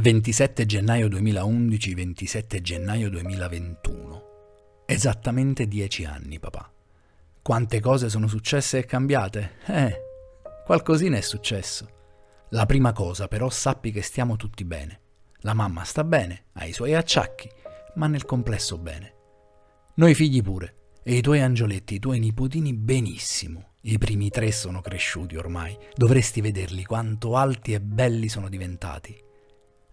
27 gennaio 2011, 27 gennaio 2021. Esattamente dieci anni, papà. Quante cose sono successe e cambiate? Eh, qualcosina è successo. La prima cosa, però, sappi che stiamo tutti bene. La mamma sta bene, ha i suoi acciacchi, ma nel complesso bene. Noi figli pure, e i tuoi angioletti, i tuoi nipotini benissimo. I primi tre sono cresciuti ormai, dovresti vederli quanto alti e belli sono diventati.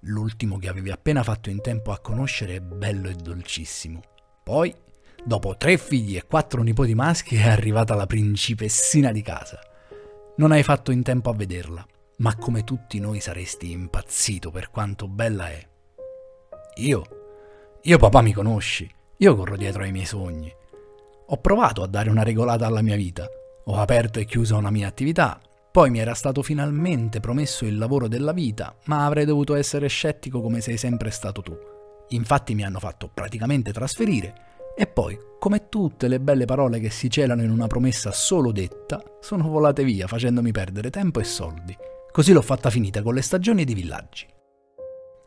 L'ultimo che avevi appena fatto in tempo a conoscere è bello e dolcissimo. Poi, dopo tre figli e quattro nipoti maschi, è arrivata la principessina di casa. Non hai fatto in tempo a vederla, ma come tutti noi saresti impazzito per quanto bella è. Io? Io papà mi conosci, io corro dietro ai miei sogni. Ho provato a dare una regolata alla mia vita, ho aperto e chiuso una mia attività, poi mi era stato finalmente promesso il lavoro della vita, ma avrei dovuto essere scettico come sei sempre stato tu. Infatti mi hanno fatto praticamente trasferire e poi, come tutte le belle parole che si celano in una promessa solo detta, sono volate via facendomi perdere tempo e soldi. Così l'ho fatta finita con le stagioni ed i villaggi.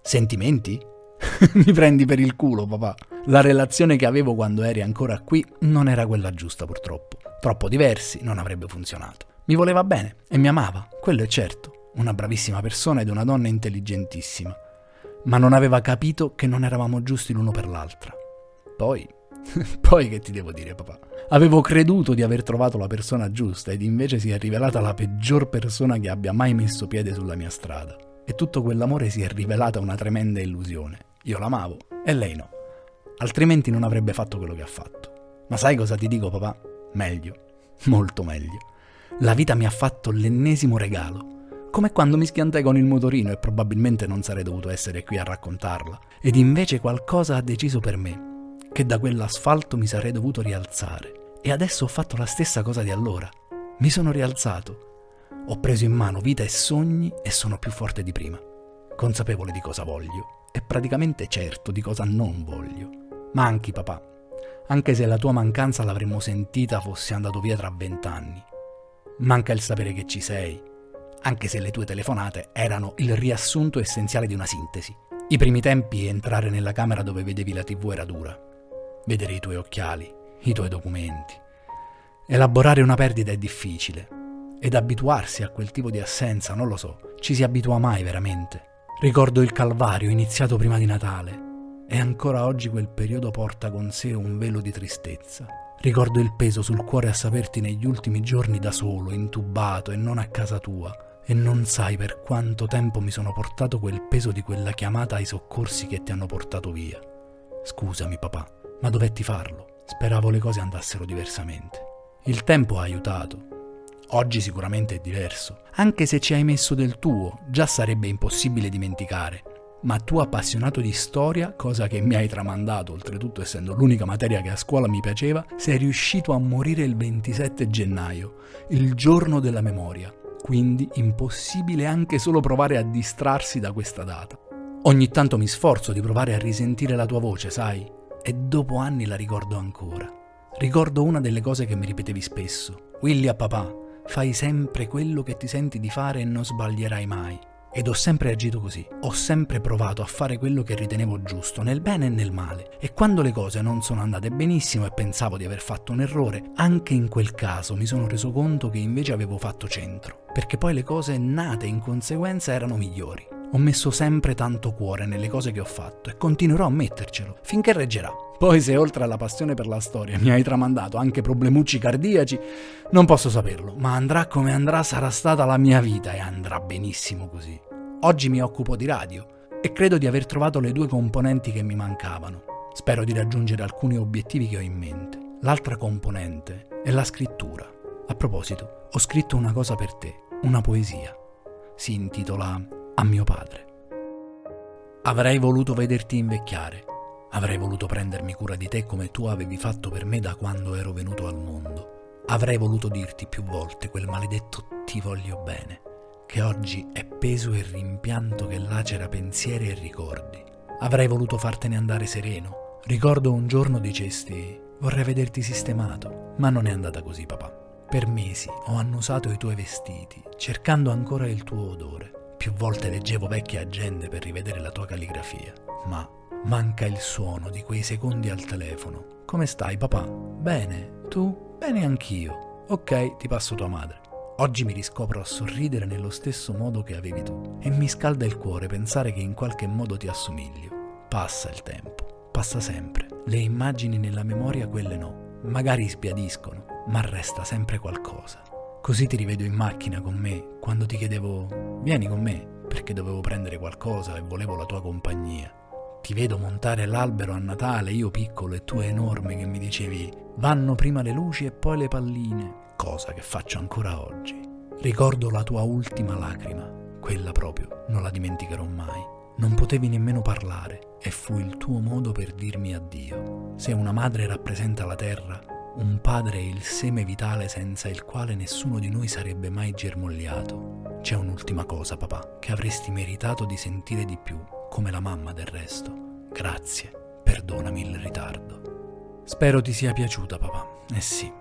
Sentimenti? mi prendi per il culo, papà. La relazione che avevo quando eri ancora qui non era quella giusta, purtroppo. Troppo diversi, non avrebbe funzionato. Mi voleva bene e mi amava, quello è certo, una bravissima persona ed una donna intelligentissima, ma non aveva capito che non eravamo giusti l'uno per l'altra. Poi, poi che ti devo dire papà? Avevo creduto di aver trovato la persona giusta ed invece si è rivelata la peggior persona che abbia mai messo piede sulla mia strada. E tutto quell'amore si è rivelata una tremenda illusione. Io l'amavo e lei no. Altrimenti non avrebbe fatto quello che ha fatto. Ma sai cosa ti dico papà? Meglio, molto meglio. La vita mi ha fatto l'ennesimo regalo. Come quando mi schiantai con il motorino e probabilmente non sarei dovuto essere qui a raccontarla. Ed invece qualcosa ha deciso per me, che da quell'asfalto mi sarei dovuto rialzare. E adesso ho fatto la stessa cosa di allora. Mi sono rialzato. Ho preso in mano vita e sogni e sono più forte di prima. Consapevole di cosa voglio e praticamente certo di cosa non voglio. Manchi, papà. Anche se la tua mancanza l'avremmo sentita fossi andato via tra vent'anni. Manca il sapere che ci sei, anche se le tue telefonate erano il riassunto essenziale di una sintesi. I primi tempi entrare nella camera dove vedevi la tv era dura. Vedere i tuoi occhiali, i tuoi documenti. Elaborare una perdita è difficile. Ed abituarsi a quel tipo di assenza, non lo so, ci si abitua mai veramente. Ricordo il calvario iniziato prima di Natale e ancora oggi quel periodo porta con sé un velo di tristezza. Ricordo il peso sul cuore a saperti negli ultimi giorni da solo, intubato e non a casa tua. E non sai per quanto tempo mi sono portato quel peso di quella chiamata ai soccorsi che ti hanno portato via. Scusami papà, ma dovetti farlo. Speravo le cose andassero diversamente. Il tempo ha aiutato. Oggi sicuramente è diverso. Anche se ci hai messo del tuo, già sarebbe impossibile dimenticare ma tu appassionato di storia, cosa che mi hai tramandato, oltretutto essendo l'unica materia che a scuola mi piaceva, sei riuscito a morire il 27 gennaio, il giorno della memoria, quindi impossibile anche solo provare a distrarsi da questa data. Ogni tanto mi sforzo di provare a risentire la tua voce, sai, e dopo anni la ricordo ancora. Ricordo una delle cose che mi ripetevi spesso. Willy a papà, fai sempre quello che ti senti di fare e non sbaglierai mai. Ed ho sempre agito così, ho sempre provato a fare quello che ritenevo giusto, nel bene e nel male. E quando le cose non sono andate benissimo e pensavo di aver fatto un errore, anche in quel caso mi sono reso conto che invece avevo fatto centro, perché poi le cose nate in conseguenza erano migliori. Ho messo sempre tanto cuore nelle cose che ho fatto e continuerò a mettercelo, finché reggerà. Poi se oltre alla passione per la storia mi hai tramandato anche problemucci cardiaci, non posso saperlo, ma andrà come andrà sarà stata la mia vita e andrà benissimo così. Oggi mi occupo di radio e credo di aver trovato le due componenti che mi mancavano. Spero di raggiungere alcuni obiettivi che ho in mente. L'altra componente è la scrittura. A proposito, ho scritto una cosa per te, una poesia. Si intitola A mio padre. Avrei voluto vederti invecchiare Avrei voluto prendermi cura di te come tu avevi fatto per me da quando ero venuto al mondo. Avrei voluto dirti più volte quel maledetto ti voglio bene, che oggi è peso e rimpianto che lacera pensieri e ricordi. Avrei voluto fartene andare sereno. Ricordo un giorno dicesti vorrei vederti sistemato, ma non è andata così papà. Per mesi ho annusato i tuoi vestiti, cercando ancora il tuo odore. Più volte leggevo vecchie agende per rivedere la tua calligrafia, ma manca il suono di quei secondi al telefono. Come stai, papà? Bene. Tu? Bene anch'io. Ok, ti passo tua madre. Oggi mi riscopro a sorridere nello stesso modo che avevi tu e mi scalda il cuore pensare che in qualche modo ti assomiglio. Passa il tempo, passa sempre. Le immagini nella memoria quelle no. Magari sbiadiscono, ma resta sempre qualcosa. Così ti rivedo in macchina con me quando ti chiedevo vieni con me perché dovevo prendere qualcosa e volevo la tua compagnia. Ti vedo montare l'albero a Natale, io piccolo e tu enorme che mi dicevi vanno prima le luci e poi le palline cosa che faccio ancora oggi. Ricordo la tua ultima lacrima, quella proprio, non la dimenticherò mai. Non potevi nemmeno parlare e fu il tuo modo per dirmi addio. Se una madre rappresenta la terra, un padre è il seme vitale senza il quale nessuno di noi sarebbe mai germogliato. C'è un'ultima cosa, papà, che avresti meritato di sentire di più, come la mamma del resto. Grazie, perdonami il ritardo. Spero ti sia piaciuta, papà. Eh sì,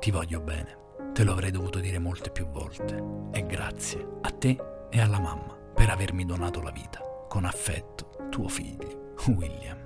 ti voglio bene. Te lo avrei dovuto dire molte più volte. E grazie a te e alla mamma per avermi donato la vita. Con affetto, tuo figlio, William.